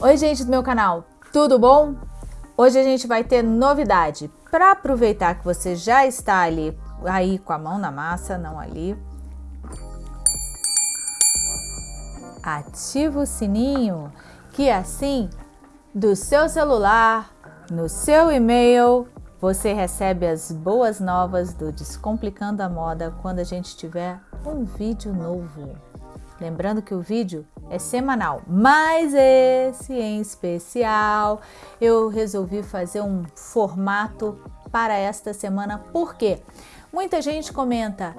Oi gente do meu canal, tudo bom? Hoje a gente vai ter novidade. Para aproveitar que você já está ali, aí com a mão na massa, não ali. Ativa o sininho, que assim, do seu celular, no seu e-mail, você recebe as boas novas do Descomplicando a Moda quando a gente tiver um vídeo novo. Lembrando que o vídeo é semanal, mas esse em especial eu resolvi fazer um formato para esta semana. Por quê? Muita gente comenta,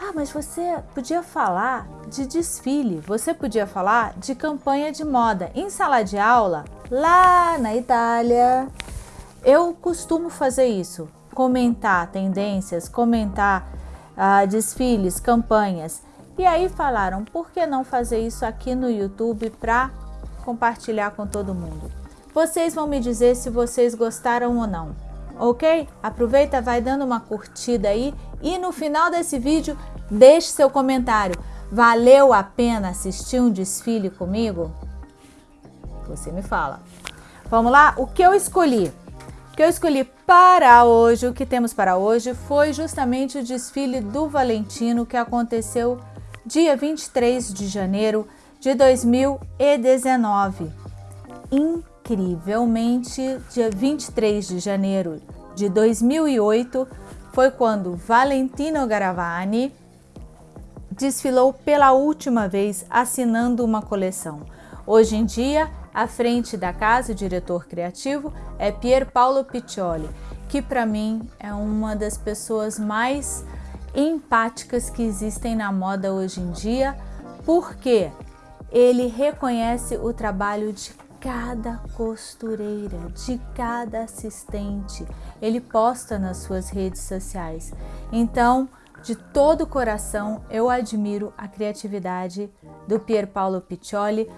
ah, mas você podia falar de desfile, você podia falar de campanha de moda. Em sala de aula, lá na Itália, eu costumo fazer isso, comentar tendências, comentar uh, desfiles, campanhas. E aí falaram, por que não fazer isso aqui no YouTube para compartilhar com todo mundo? Vocês vão me dizer se vocês gostaram ou não, ok? Aproveita, vai dando uma curtida aí e no final desse vídeo deixe seu comentário. Valeu a pena assistir um desfile comigo? Você me fala. Vamos lá? O que eu escolhi? O que eu escolhi para hoje, o que temos para hoje, foi justamente o desfile do Valentino que aconteceu dia 23 de janeiro de 2019. Incrivelmente, dia 23 de janeiro de 2008 foi quando Valentino Garavani desfilou pela última vez assinando uma coleção. Hoje em dia, à frente da casa, o diretor criativo é Pier Paolo Piccioli, que para mim é uma das pessoas mais empáticas que existem na moda hoje em dia, porque ele reconhece o trabalho de cada costureira, de cada assistente. Ele posta nas suas redes sociais. Então, de todo o coração, eu admiro a criatividade do Pier Paolo Piccioli,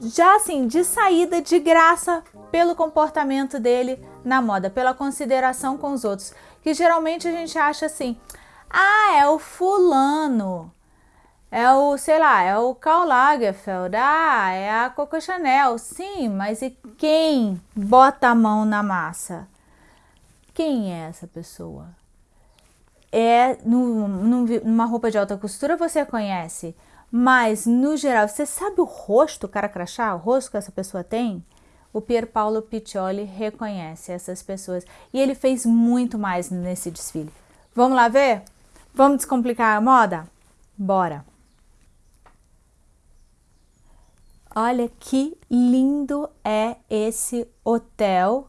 já assim, de saída de graça pelo comportamento dele na moda, pela consideração com os outros, que geralmente a gente acha assim, ah, é o fulano. É o, sei lá, é o Karl Lagerfeld. Ah, é a Coco Chanel. Sim, mas e quem bota a mão na massa? Quem é essa pessoa? É no, no, numa roupa de alta costura você conhece, mas no geral, você sabe o rosto, o cara crachá, o rosto que essa pessoa tem? O Pier Paolo Piccioli reconhece essas pessoas e ele fez muito mais nesse desfile. Vamos lá ver? Vamos descomplicar a moda? Bora! Olha que lindo é esse hotel,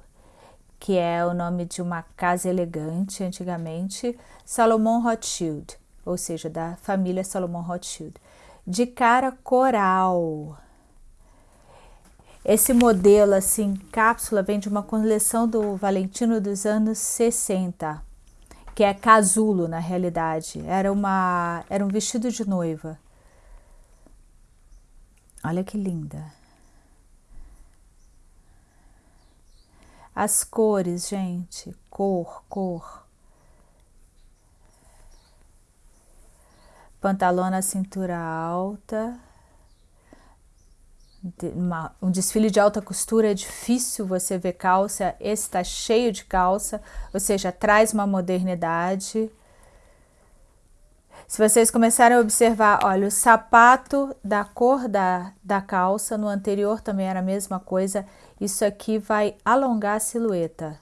que é o nome de uma casa elegante antigamente, Salomon Rothschild, ou seja, da família Salomon Rothschild, de cara coral. Esse modelo assim, cápsula, vem de uma coleção do Valentino dos anos 60 que é casulo na realidade. Era, uma, era um vestido de noiva. Olha que linda. As cores, gente, cor, cor. Pantalona na cintura alta, uma, um desfile de alta costura é difícil você ver calça, esse está cheio de calça, ou seja, traz uma modernidade. Se vocês começarem a observar, olha, o sapato da cor da, da calça, no anterior também era a mesma coisa, isso aqui vai alongar a silhueta.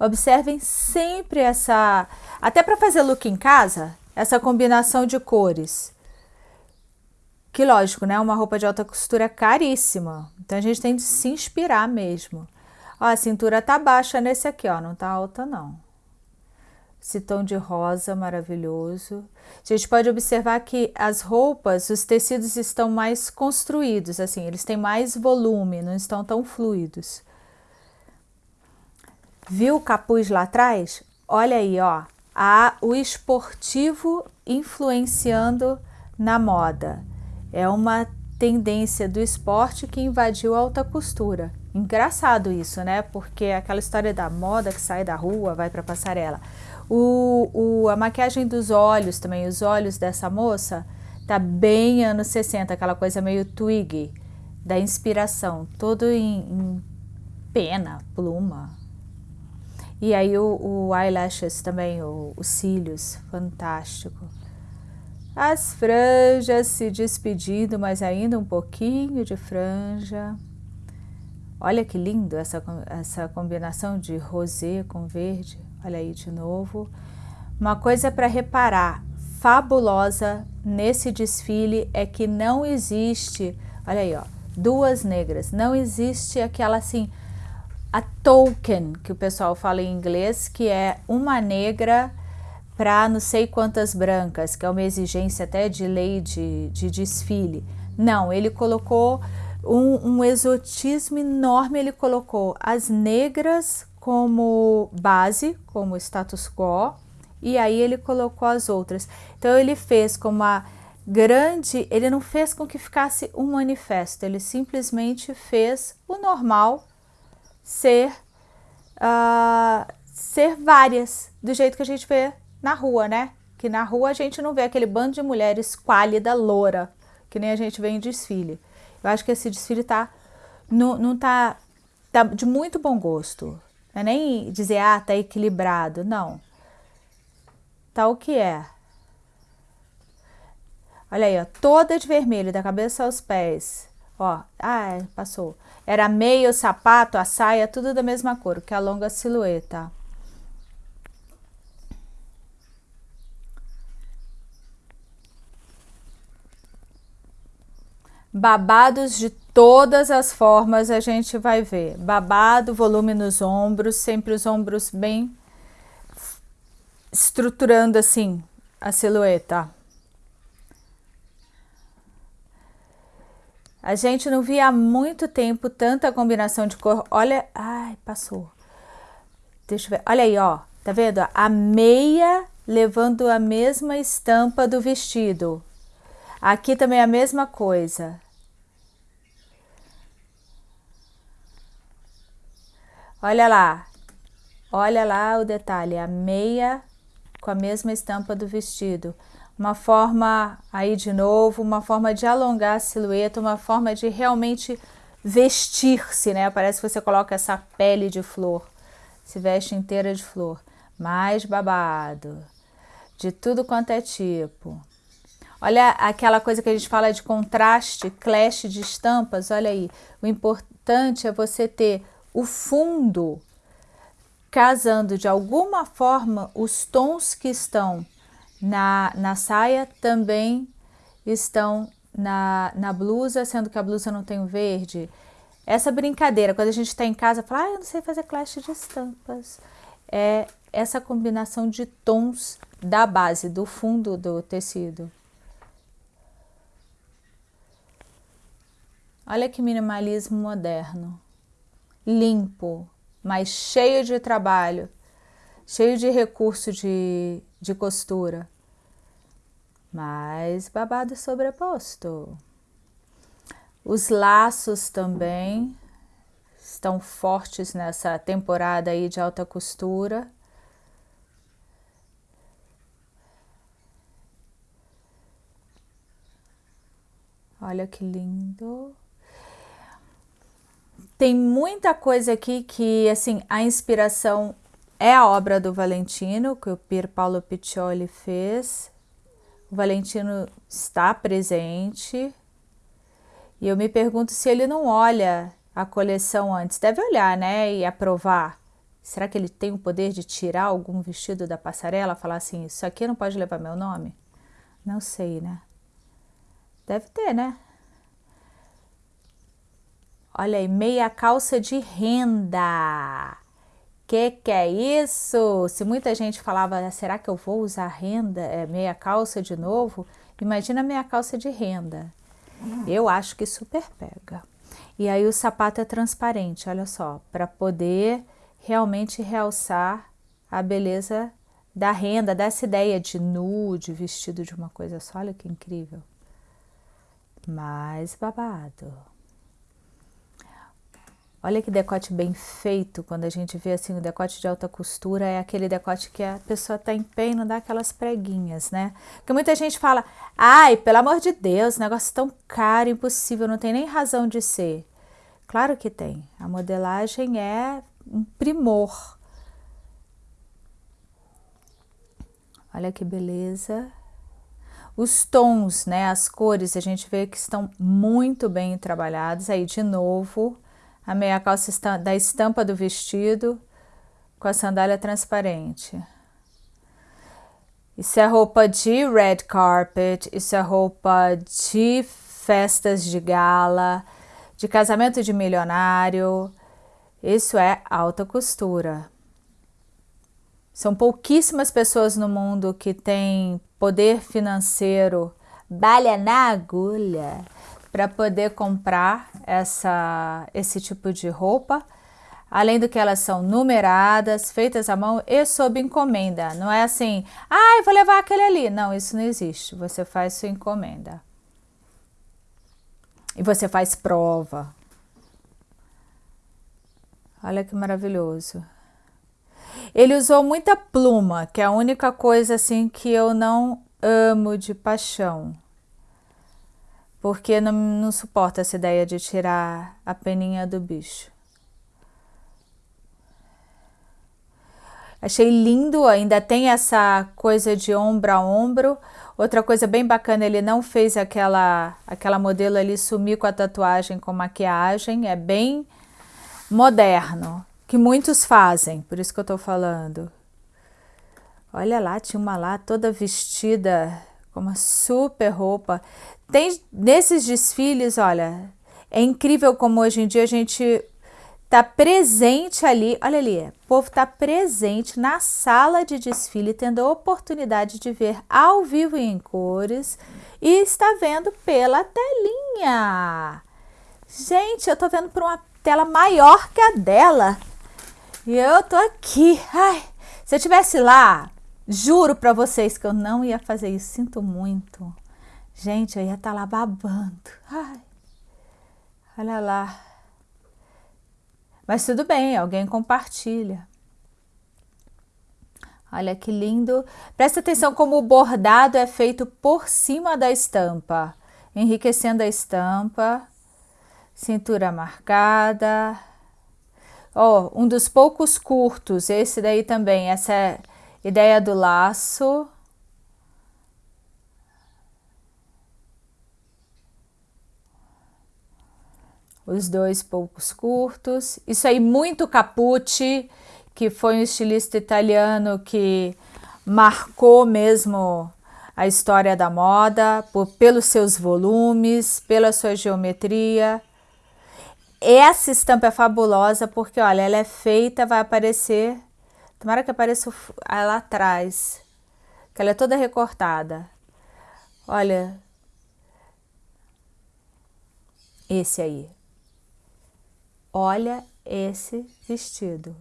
Observem sempre essa, até para fazer look em casa, essa combinação de cores. Que lógico, né? Uma roupa de alta costura é caríssima. Então a gente tem de se inspirar mesmo. Ó, a cintura tá baixa nesse aqui, ó. Não tá alta, não. Esse tom de rosa maravilhoso. A gente pode observar que as roupas, os tecidos estão mais construídos, assim. Eles têm mais volume, não estão tão fluidos. Viu o capuz lá atrás? Olha aí, ó. A, o esportivo influenciando na moda. É uma tendência do esporte que invadiu a alta costura. Engraçado isso, né? Porque é aquela história da moda que sai da rua, vai para passarela. O, o, a maquiagem dos olhos também, os olhos dessa moça, Tá bem anos 60, aquela coisa meio twig, da inspiração, todo em, em pena, pluma. E aí o, o eyelashes também, os cílios, fantástico. As franjas se despedindo, mas ainda um pouquinho de franja. Olha que lindo essa, essa combinação de rosé com verde. Olha aí de novo. Uma coisa para reparar, fabulosa nesse desfile é que não existe, olha aí, ó, duas negras. Não existe aquela assim, a token, que o pessoal fala em inglês, que é uma negra para não sei quantas brancas, que é uma exigência até de lei de, de desfile. Não, ele colocou um, um exotismo enorme, ele colocou as negras como base, como status quo, e aí ele colocou as outras. Então ele fez como a grande, ele não fez com que ficasse um manifesto, ele simplesmente fez o normal ser, uh, ser várias, do jeito que a gente vê na rua, né? Que na rua a gente não vê aquele bando de mulheres quálida, loura, que nem a gente vê em desfile. Eu acho que esse desfile tá, não, não tá, tá de muito bom gosto. Não é nem dizer, ah, tá equilibrado, não. Tá o que é. Olha aí, ó, toda de vermelho, da cabeça aos pés. Ó, ah, passou. Era meio, sapato, a saia, tudo da mesma cor, que alonga a silhueta. Babados de todas as formas a gente vai ver. Babado, volume nos ombros, sempre os ombros bem estruturando assim a silhueta. A gente não via há muito tempo tanta combinação de cor. Olha, ai, passou. Deixa eu ver. Olha aí, ó. Tá vendo? A meia levando a mesma estampa do vestido. Aqui também é a mesma coisa. Olha lá, olha lá o detalhe, a meia com a mesma estampa do vestido. Uma forma, aí de novo, uma forma de alongar a silhueta, uma forma de realmente vestir-se, né? Parece que você coloca essa pele de flor, se veste inteira de flor. Mais babado, de tudo quanto é tipo. Olha aquela coisa que a gente fala de contraste, clash de estampas, olha aí. O importante é você ter o fundo casando de alguma forma os tons que estão na, na saia também estão na, na blusa, sendo que a blusa não tem o verde. Essa brincadeira, quando a gente está em casa, fala, ah, eu não sei fazer clash de estampas. É essa combinação de tons da base, do fundo do tecido. Olha que minimalismo moderno. Limpo, mas cheio de trabalho, cheio de recurso de, de costura, mas babado sobreposto. Os laços também estão fortes nessa temporada aí de alta costura. Olha que lindo. Tem muita coisa aqui que, assim, a inspiração é a obra do Valentino, que o Pier Paolo Piccioli fez. O Valentino está presente. E eu me pergunto se ele não olha a coleção antes. Deve olhar, né? E aprovar. Será que ele tem o poder de tirar algum vestido da passarela? Falar assim, isso aqui não pode levar meu nome? Não sei, né? Deve ter, né? Olha aí, meia calça de renda. Que que é isso? Se muita gente falava, será que eu vou usar renda, é, meia calça de novo? Imagina meia calça de renda. Eu acho que super pega. E aí o sapato é transparente, olha só, para poder realmente realçar a beleza da renda, dessa ideia de nude, vestido de uma coisa só, olha que incrível. Mais babado. Olha que decote bem feito, quando a gente vê assim o decote de alta costura, é aquele decote que a pessoa tá em pé e não dá aquelas preguinhas, né? Porque muita gente fala, ai, pelo amor de Deus, negócio tão caro, impossível, não tem nem razão de ser. Claro que tem, a modelagem é um primor. Olha que beleza. Os tons, né, as cores, a gente vê que estão muito bem trabalhados. Aí, de novo, a meia calça da estampa do vestido com a sandália transparente. Isso é roupa de red carpet, isso é roupa de festas de gala, de casamento de milionário. Isso é alta costura. São pouquíssimas pessoas no mundo que têm poder financeiro, balha na agulha, para poder comprar essa, esse tipo de roupa. Além do que elas são numeradas, feitas à mão e sob encomenda. Não é assim, ah, eu vou levar aquele ali. Não, isso não existe. Você faz sua encomenda. E você faz prova. Olha que maravilhoso. Ele usou muita pluma, que é a única coisa assim que eu não amo de paixão porque não, não suporta essa ideia de tirar a peninha do bicho. Achei lindo, ainda tem essa coisa de ombro a ombro. Outra coisa bem bacana, ele não fez aquela, aquela modelo ali sumir com a tatuagem com maquiagem, é bem moderno, que muitos fazem, por isso que eu tô falando. Olha lá, tinha uma lá toda vestida com uma super roupa. Tem nesses desfiles, olha, é incrível como hoje em dia a gente tá presente ali, olha ali, o povo tá presente na sala de desfile, tendo a oportunidade de ver ao vivo e em cores e está vendo pela telinha. Gente, eu tô vendo por uma tela maior que a dela. E eu tô aqui. Ai, se eu tivesse lá, juro para vocês que eu não ia fazer isso. Sinto muito. Gente, eu ia estar tá lá babando. Ai, olha lá. Mas tudo bem, alguém compartilha. Olha que lindo. Presta atenção como o bordado é feito por cima da estampa. Enriquecendo a estampa. Cintura marcada. Ó, oh, um dos poucos curtos. Esse daí também. Essa é ideia do laço. os dois poucos curtos. Isso aí muito Capucci, que foi um estilista italiano que marcou mesmo a história da moda por, pelos seus volumes, pela sua geometria. Essa estampa é fabulosa porque, olha, ela é feita, vai aparecer, tomara que apareça lá atrás, que ela é toda recortada. Olha, esse aí, Olha esse vestido.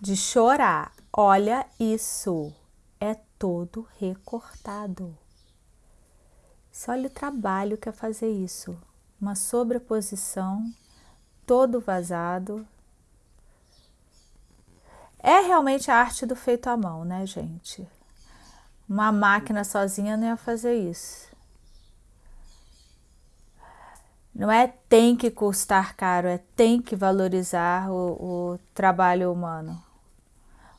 De chorar. Olha isso. É todo recortado. Só olha o trabalho que é fazer isso. Uma sobreposição, todo vazado. É realmente a arte do feito à mão, né, gente? Uma máquina sozinha não ia fazer isso. Não é tem que custar caro, é tem que valorizar o, o trabalho humano.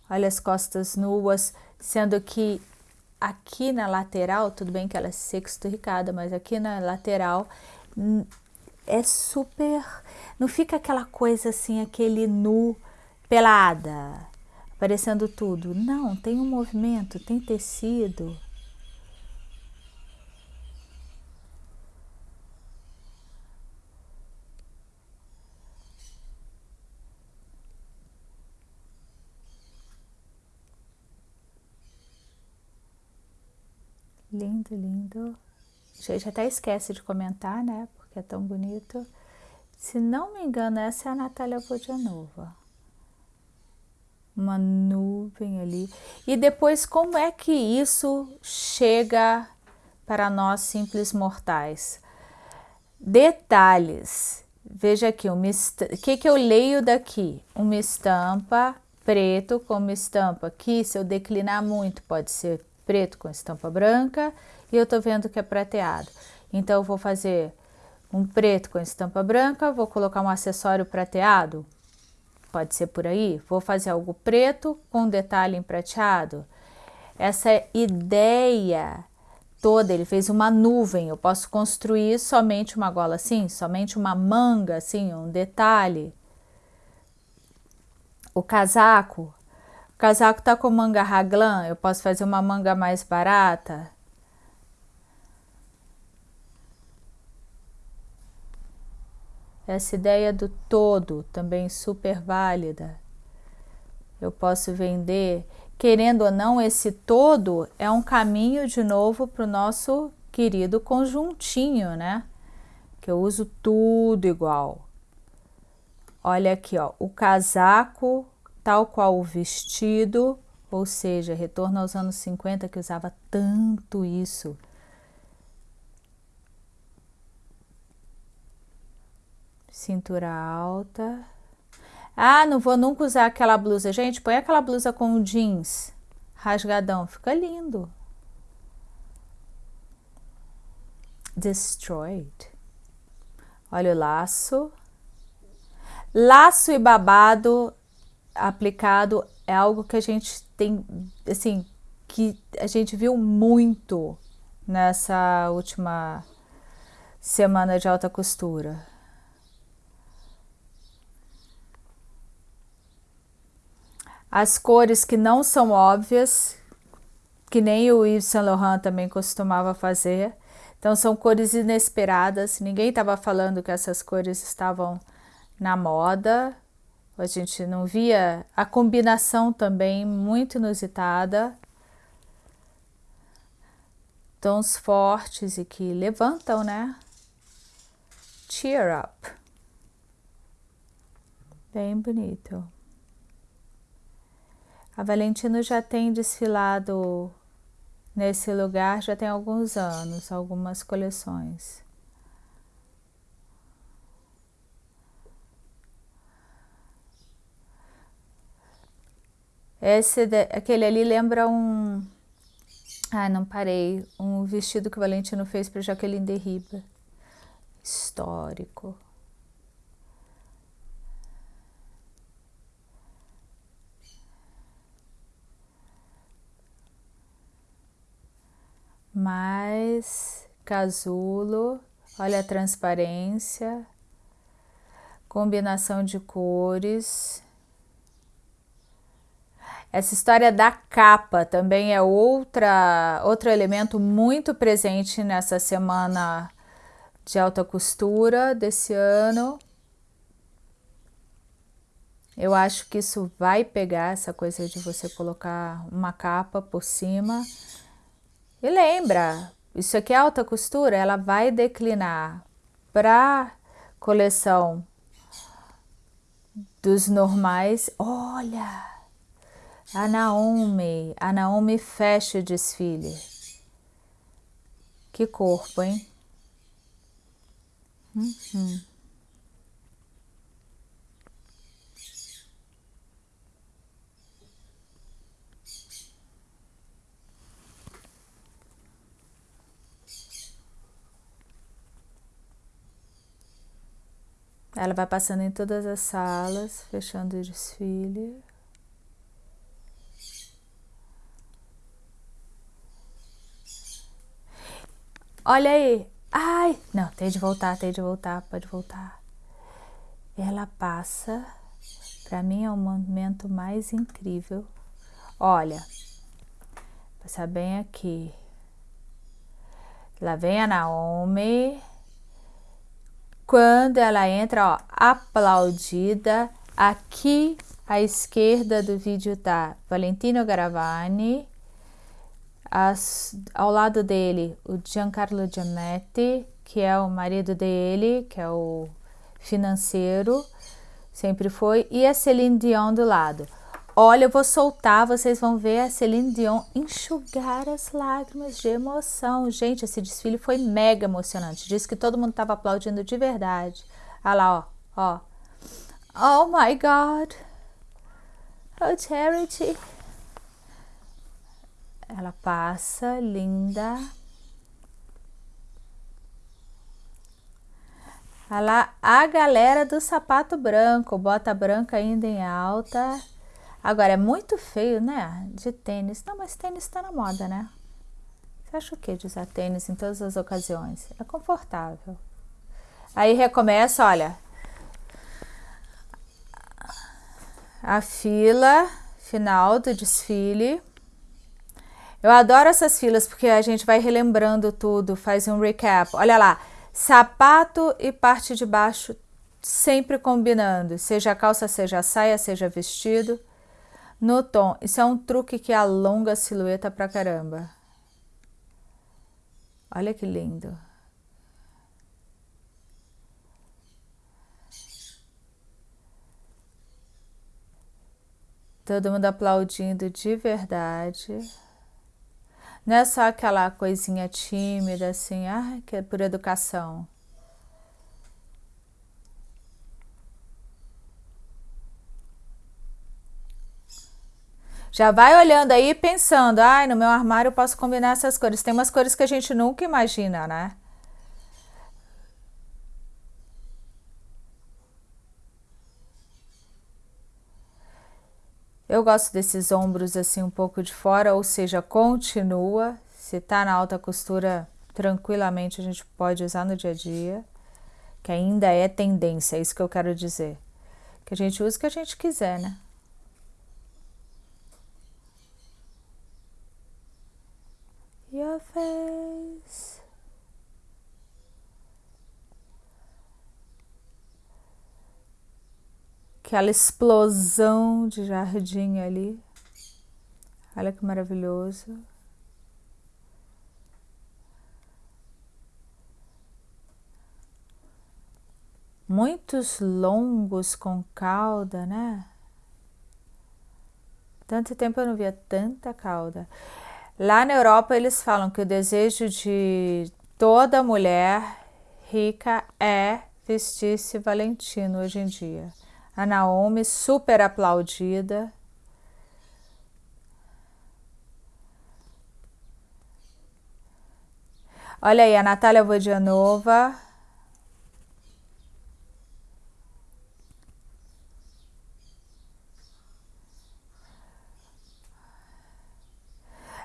Olha as costas nuas, sendo que aqui na lateral, tudo bem que ela é sexturricada, mas aqui na lateral é super... Não fica aquela coisa assim, aquele nu pelada, aparecendo tudo. Não, tem um movimento, tem tecido. Lindo, lindo. A gente até esquece de comentar, né? Porque é tão bonito. Se não me engano, essa é a Natália Vodianova. Uma nuvem ali. E depois, como é que isso chega para nós simples mortais? Detalhes. veja aqui, o que, que eu leio daqui? Uma estampa preto com uma estampa aqui, se eu declinar muito, pode ser preto com estampa branca, e eu tô vendo que é prateado. Então, eu vou fazer um preto com estampa branca, vou colocar um acessório prateado, pode ser por aí. Vou fazer algo preto com detalhe em prateado. Essa ideia toda, ele fez uma nuvem, eu posso construir somente uma gola assim, somente uma manga assim, um detalhe. O casaco, o casaco tá com manga raglan, eu posso fazer uma manga mais barata. Essa ideia do todo também super válida. Eu posso vender querendo ou não, esse todo é um caminho de novo para o nosso querido conjuntinho, né? Que eu uso tudo igual. Olha aqui, ó, o casaco, tal qual o vestido, ou seja, retorno aos anos 50 que usava tanto isso. Cintura alta, ah, não vou nunca usar aquela blusa. Gente, põe aquela blusa com jeans rasgadão, fica lindo. Destroyed. Olha o laço. Laço e babado aplicado é algo que a gente tem, assim, que a gente viu muito nessa última semana de alta costura. As cores que não são óbvias, que nem o Yves Saint Laurent também costumava fazer. Então são cores inesperadas, ninguém estava falando que essas cores estavam na moda, a gente não via a combinação também muito inusitada. Tons fortes e que levantam, né? Cheer up. Bem bonito. A Valentino já tem desfilado nesse lugar já tem alguns anos, algumas coleções. Esse, aquele ali lembra um... Ah, não parei. Um vestido que o Valentino fez para Jaqueline Derriba. Histórico. Mais casulo, olha a transparência, combinação de cores. Essa história da capa também é outra, outro elemento muito presente nessa semana de alta costura desse ano. Eu acho que isso vai pegar essa coisa de você colocar uma capa por cima e lembra, isso aqui é alta costura, ela vai declinar para coleção dos normais. Olha, a Naomi, a Naomi fecha o desfile. Que corpo, hein? Uhum. Ela vai passando em todas as salas, fechando o desfile. Olha aí. Ai, não, tem de voltar, tem de voltar, pode voltar. Ela passa, para mim é o momento mais incrível. Olha, passar bem aqui. Lá vem a Naomi quando ela entra, ó, aplaudida, aqui à esquerda do vídeo tá Valentino Garavani, as, ao lado dele o Giancarlo Giametti, que é o marido dele, que é o financeiro, sempre foi, e a Celine Dion do lado. Olha, eu vou soltar, vocês vão ver a Celine Dion enxugar as lágrimas de emoção. Gente, esse desfile foi mega emocionante. Diz que todo mundo estava aplaudindo de verdade. Olha lá, ó, ó. Oh my God. Oh, Charity. Ela passa, linda. Olha lá, a galera do sapato branco, bota branca ainda em alta. Agora, é muito feio, né? De tênis. Não, mas tênis tá na moda, né? Você acha o que de usar tênis em todas as ocasiões? É confortável. Aí recomeça, olha. A fila final do desfile. Eu adoro essas filas porque a gente vai relembrando tudo, faz um recap. Olha lá, sapato e parte de baixo sempre combinando, seja calça, seja saia, seja vestido. No tom, isso é um truque que alonga a silhueta pra caramba. Olha que lindo. Todo mundo aplaudindo de verdade. Não é só aquela coisinha tímida, assim, ah, que é por educação. Já vai olhando aí pensando, ai, no meu armário eu posso combinar essas cores. Tem umas cores que a gente nunca imagina, né? Eu gosto desses ombros assim um pouco de fora, ou seja, continua. Se tá na alta costura, tranquilamente a gente pode usar no dia a dia, que ainda é tendência, é isso que eu quero dizer. Que a gente use o que a gente quiser, né? Your face. Aquela explosão de jardim ali. Olha que maravilhoso. Muitos longos com cauda, né? Tanto tempo eu não via tanta cauda. Lá na Europa eles falam que o desejo de toda mulher rica é vestir-se Valentino hoje em dia. A Naomi super aplaudida. Olha aí, a Natália Vodianova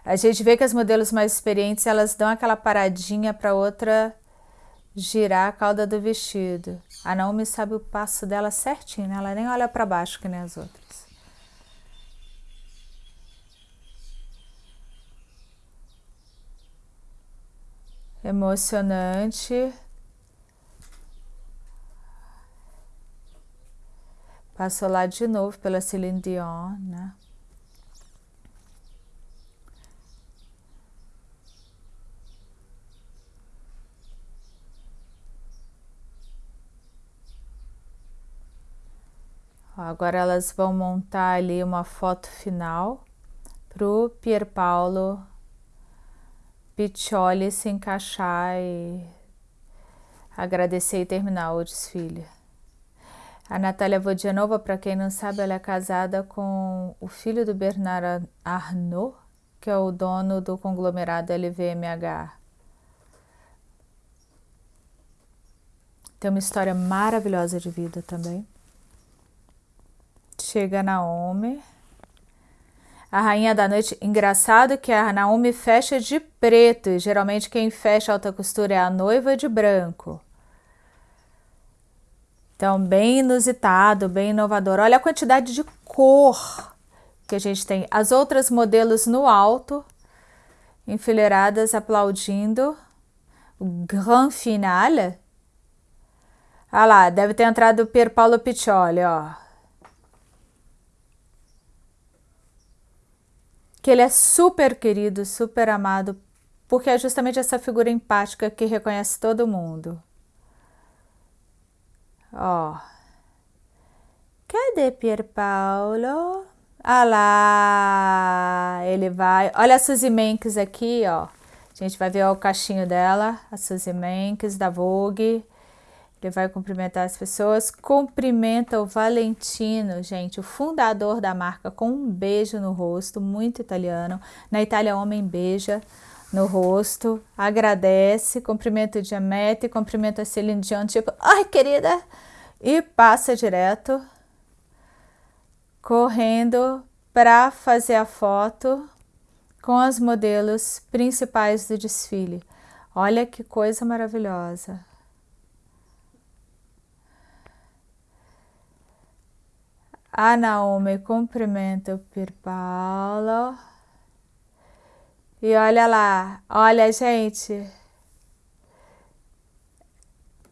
A gente vê que as modelos mais experientes, elas dão aquela paradinha para outra girar a cauda do vestido. A Naomi sabe o passo dela certinho, né? ela nem olha para baixo que nem as outras. Emocionante. Passou lá de novo pela Celine Dion, né? Agora elas vão montar ali uma foto final para o Pierpaolo Piccioli se encaixar e agradecer e terminar o desfile. A Natália Vodianova, para quem não sabe, ela é casada com o filho do Bernard Arnault, que é o dono do conglomerado LVMH. Tem uma história maravilhosa de vida também. Chega Naomi. A rainha da noite, engraçado que a Naomi fecha de preto, e geralmente quem fecha alta costura é a noiva de branco. Então, bem inusitado, bem inovador. Olha a quantidade de cor que a gente tem. As outras modelos no alto, enfileiradas, aplaudindo. O grand finale. Olha lá, deve ter entrado o Pier Paolo Piccioli, ó. Que ele é super querido, super amado, porque é justamente essa figura empática que reconhece todo mundo. Ó. Cadê Pier Paolo? Ah lá, ele vai. Olha a Suzy Menkes aqui, ó. A gente vai ver ó, o cachinho dela, a Suzy Menkes da Vogue. Ele vai cumprimentar as pessoas, cumprimenta o Valentino, gente, o fundador da marca, com um beijo no rosto, muito italiano. Na Itália, homem beija no rosto, agradece, cumprimenta o Diamete, cumprimenta a Celine Dion, tipo, ai querida, e passa direto, correndo para fazer a foto com as modelos principais do desfile. Olha que coisa maravilhosa. A Naomi cumprimenta o Pierpaolo. E olha lá, olha gente.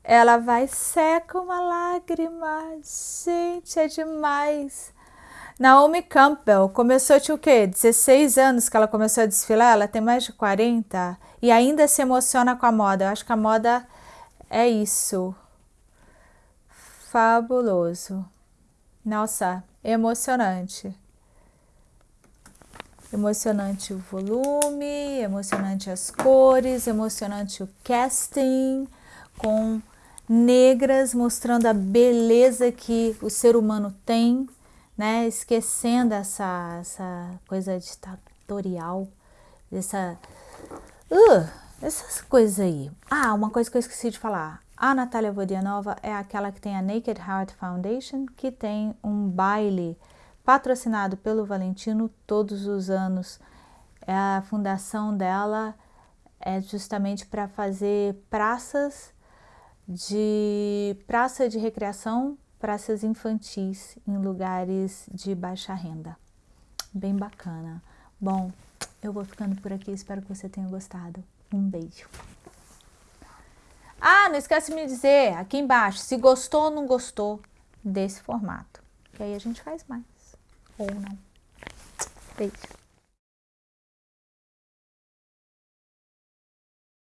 Ela vai seca uma lágrima. Gente, é demais. Naomi Campbell começou, tinha o quê? 16 anos que ela começou a desfilar, ela tem mais de 40 e ainda se emociona com a moda. Eu acho que a moda é isso. Fabuloso. Nossa, emocionante. Emocionante o volume, emocionante as cores, emocionante o casting, com negras mostrando a beleza que o ser humano tem, né? Esquecendo essa, essa coisa ditatorial, essa, uh, essas coisas aí. Ah, uma coisa que eu esqueci de falar. A Natália Vodianova é aquela que tem a Naked Heart Foundation, que tem um baile patrocinado pelo Valentino todos os anos. É a fundação dela é justamente para fazer praças de praça de recreação, praças infantis em lugares de baixa renda. Bem bacana. Bom, eu vou ficando por aqui, espero que você tenha gostado. Um beijo. Ah, não esquece de me dizer aqui embaixo se gostou ou não gostou desse formato. Que aí a gente faz mais. Ou não. Beijo.